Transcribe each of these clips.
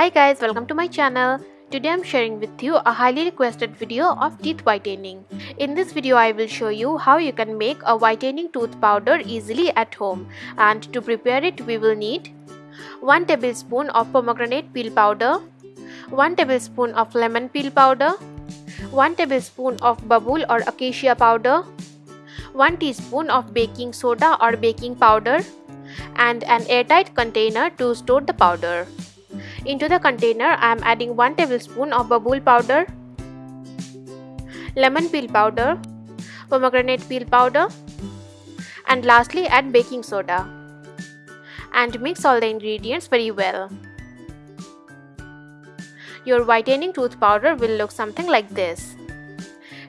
Hi guys, welcome to my channel. Today I'm sharing with you a highly requested video of teeth whitening. In this video I will show you how you can make a whitening tooth powder easily at home and to prepare it we will need 1 tablespoon of pomegranate peel powder, 1 tablespoon of lemon peel powder, 1 tablespoon of babul or acacia powder, 1 teaspoon of baking soda or baking powder and an airtight container to store the powder. Into the container I am adding 1 tablespoon of babul powder, lemon peel powder, pomegranate peel powder and lastly add baking soda and mix all the ingredients very well. Your whitening tooth powder will look something like this.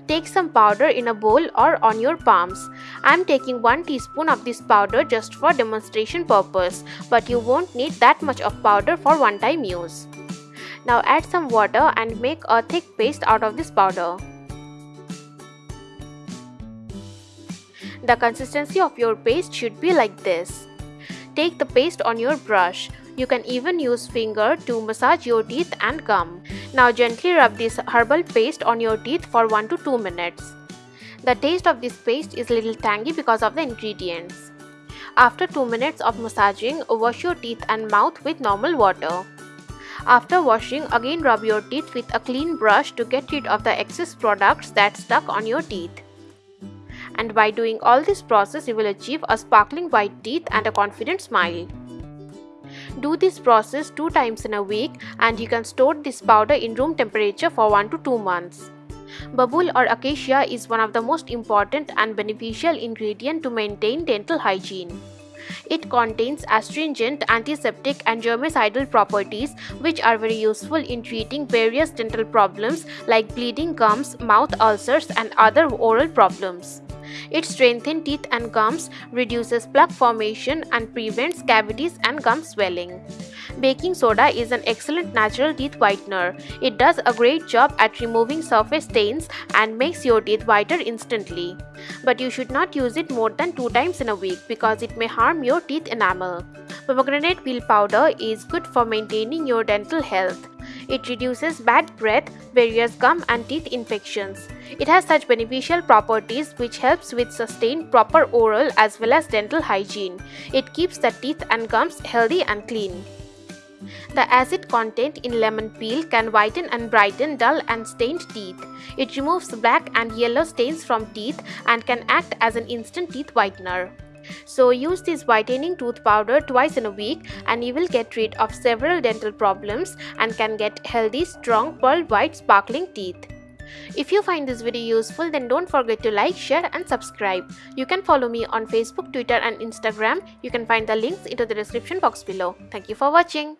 Take some powder in a bowl or on your palms. I am taking 1 teaspoon of this powder just for demonstration purpose, but you won't need that much of powder for one time use. Now add some water and make a thick paste out of this powder. The consistency of your paste should be like this. Take the paste on your brush. You can even use finger to massage your teeth and gum. Now gently rub this herbal paste on your teeth for 1 to 2 minutes. The taste of this paste is little tangy because of the ingredients. After 2 minutes of massaging, wash your teeth and mouth with normal water. After washing, again rub your teeth with a clean brush to get rid of the excess products that stuck on your teeth. And by doing all this process, you will achieve a sparkling white teeth and a confident smile. Do this process 2 times in a week and you can store this powder in room temperature for 1 to 2 months. Babul or acacia is one of the most important and beneficial ingredient to maintain dental hygiene. It contains astringent, antiseptic and germicidal properties which are very useful in treating various dental problems like bleeding gums, mouth ulcers and other oral problems. It strengthens teeth and gums, reduces plaque formation and prevents cavities and gum swelling. Baking soda is an excellent natural teeth whitener. It does a great job at removing surface stains and makes your teeth whiter instantly. But you should not use it more than 2 times in a week because it may harm your teeth enamel. Pomegranate peel powder is good for maintaining your dental health. It reduces bad breath, various gum and teeth infections. It has such beneficial properties which helps with sustained proper oral as well as dental hygiene. It keeps the teeth and gums healthy and clean. The acid content in lemon peel can whiten and brighten dull and stained teeth. It removes black and yellow stains from teeth and can act as an instant teeth whitener. So use this whitening tooth powder twice in a week and you will get rid of several dental problems and can get healthy, strong, pearl white sparkling teeth. If you find this video useful then don't forget to like, share and subscribe. You can follow me on Facebook, Twitter and Instagram. You can find the links into the description box below. Thank you for watching.